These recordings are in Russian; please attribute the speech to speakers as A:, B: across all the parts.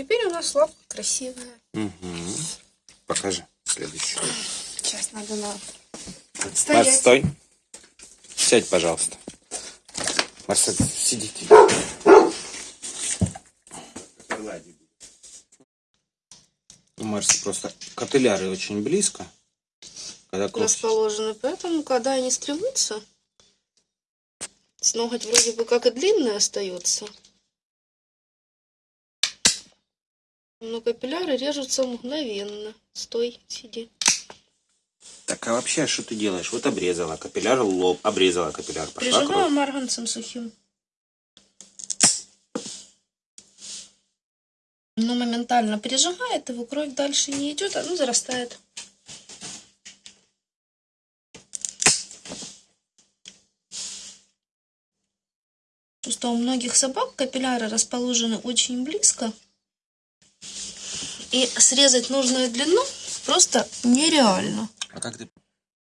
A: теперь у нас лапка красивая.
B: Угу. Покажи следующую.
A: Сейчас надо на...
B: Марс,
A: Стоять.
B: стой. Сядь, пожалуйста. Марс, сидите. У Марса просто капилляры очень близко. Когда кровь...
A: расположены. Поэтому, когда они сплевутся, с ноготь вроде бы как и длинный остается. Но капилляры режутся мгновенно. Стой, сиди.
B: Так, а вообще, что ты делаешь? Вот обрезала капилляр, лоб, обрезала капилляр, пошла
A: Прижимаю
B: кровь.
A: марганцем сухим. Ну, моментально прижимает, его кровь дальше не идет, а ну зарастает. Просто у многих собак капилляры расположены очень близко. И срезать нужную длину просто нереально.
B: А как ты...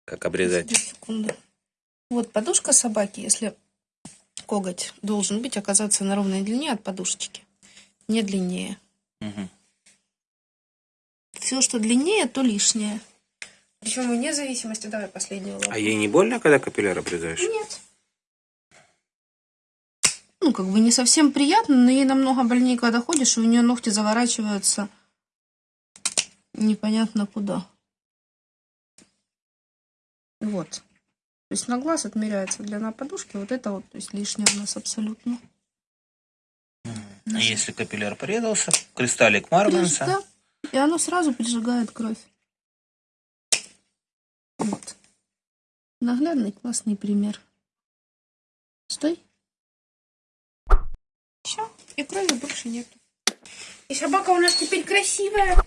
B: Как обрезать?
A: Две секунды. Вот подушка собаки, если коготь должен быть, оказаться на ровной длине от подушечки. Не длиннее.
B: Мгм.
A: Все, что длиннее, то лишнее. Причем вне зависимости, давай последнюю лапу.
B: А ей не больно, когда капилляр обрезаешь?
A: Нет. Ну, как бы не совсем приятно, но ей намного больнее, когда ходишь, и у нее ногти заворачиваются непонятно куда. Вот. То есть на глаз отмеряется длина подушки. Вот это вот, то есть лишнее у нас абсолютно.
B: А если капилляр порезался, кристаллик марганца,
A: Да. И оно сразу прижигает кровь. Вот. Наглядный классный пример. Стой. Все. И крови больше нет. И собака у нас теперь красивая.